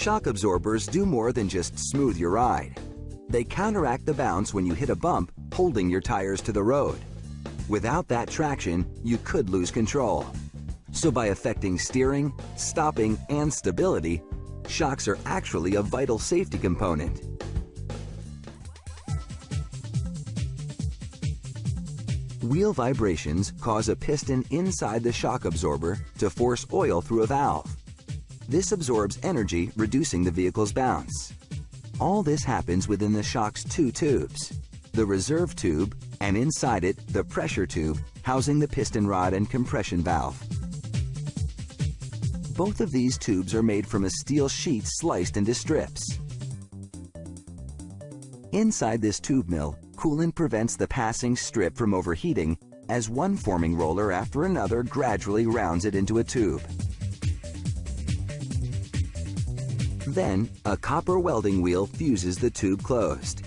Shock absorbers do more than just smooth your ride. They counteract the bounce when you hit a bump, holding your tires to the road. Without that traction, you could lose control. So by affecting steering, stopping, and stability, shocks are actually a vital safety component. Wheel vibrations cause a piston inside the shock absorber to force oil through a valve. This absorbs energy, reducing the vehicle's bounce. All this happens within the shock's two tubes, the reserve tube and inside it, the pressure tube housing the piston rod and compression valve. Both of these tubes are made from a steel sheet sliced into strips. Inside this tube mill, coolant prevents the passing strip from overheating as one forming roller after another gradually rounds it into a tube. Then, a copper welding wheel fuses the tube closed.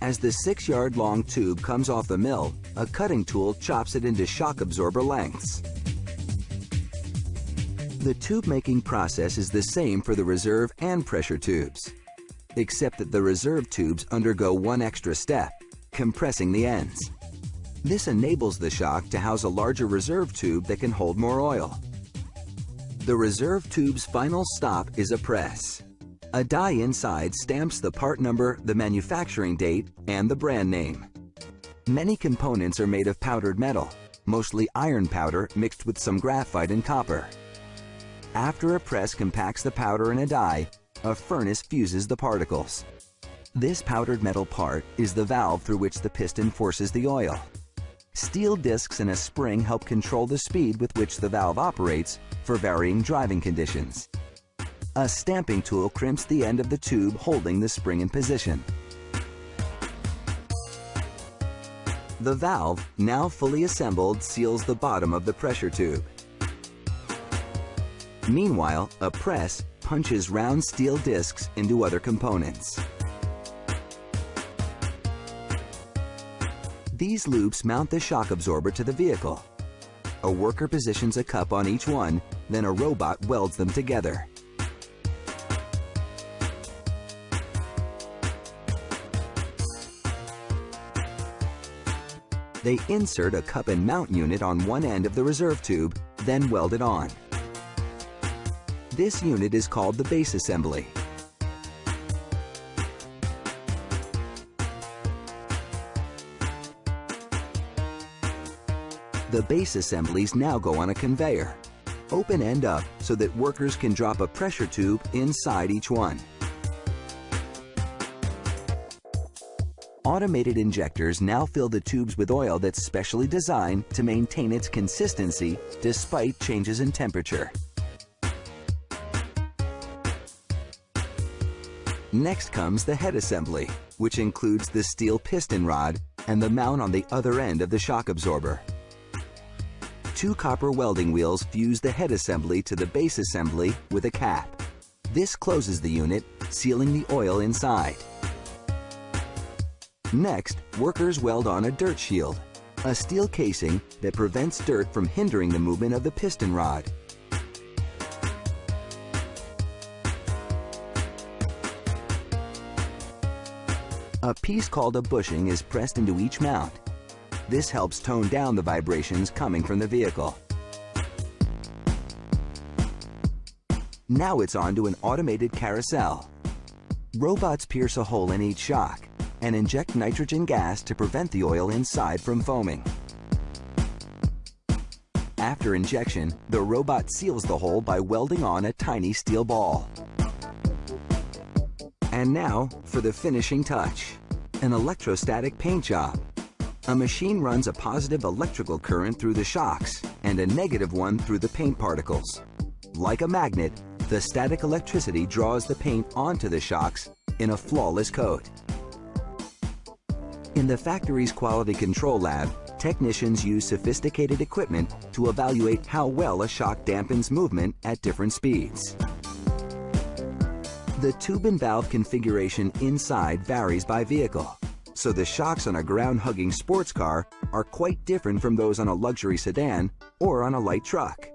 As the six-yard long tube comes off the mill, a cutting tool chops it into shock absorber lengths. The tube making process is the same for the reserve and pressure tubes, except that the reserve tubes undergo one extra step, compressing the ends. This enables the shock to house a larger reserve tube that can hold more oil. The reserve tube's final stop is a press. A die inside stamps the part number, the manufacturing date, and the brand name. Many components are made of powdered metal, mostly iron powder mixed with some graphite and copper. After a press compacts the powder in a die, a furnace fuses the particles. This powdered metal part is the valve through which the piston forces the oil. Steel discs and a spring help control the speed with which the valve operates for varying driving conditions. A stamping tool crimps the end of the tube holding the spring in position. The valve, now fully assembled, seals the bottom of the pressure tube. Meanwhile, a press punches round steel discs into other components. These loops mount the shock absorber to the vehicle. A worker positions a cup on each one, then a robot welds them together. They insert a cup and mount unit on one end of the reserve tube, then weld it on. This unit is called the base assembly. The base assemblies now go on a conveyor, open end up so that workers can drop a pressure tube inside each one. Automated injectors now fill the tubes with oil that's specially designed to maintain its consistency despite changes in temperature. Next comes the head assembly, which includes the steel piston rod and the mount on the other end of the shock absorber. Two copper welding wheels fuse the head assembly to the base assembly with a cap. This closes the unit, sealing the oil inside. Next, workers weld on a dirt shield, a steel casing that prevents dirt from hindering the movement of the piston rod. A piece called a bushing is pressed into each mount. This helps tone down the vibrations coming from the vehicle. Now it's on to an automated carousel. Robots pierce a hole in each shock and inject nitrogen gas to prevent the oil inside from foaming. After injection, the robot seals the hole by welding on a tiny steel ball. And now for the finishing touch, an electrostatic paint job. A machine runs a positive electrical current through the shocks and a negative one through the paint particles. Like a magnet, the static electricity draws the paint onto the shocks in a flawless coat. In the factory's quality control lab, technicians use sophisticated equipment to evaluate how well a shock dampens movement at different speeds. The tube and valve configuration inside varies by vehicle, so the shocks on a ground-hugging sports car are quite different from those on a luxury sedan or on a light truck.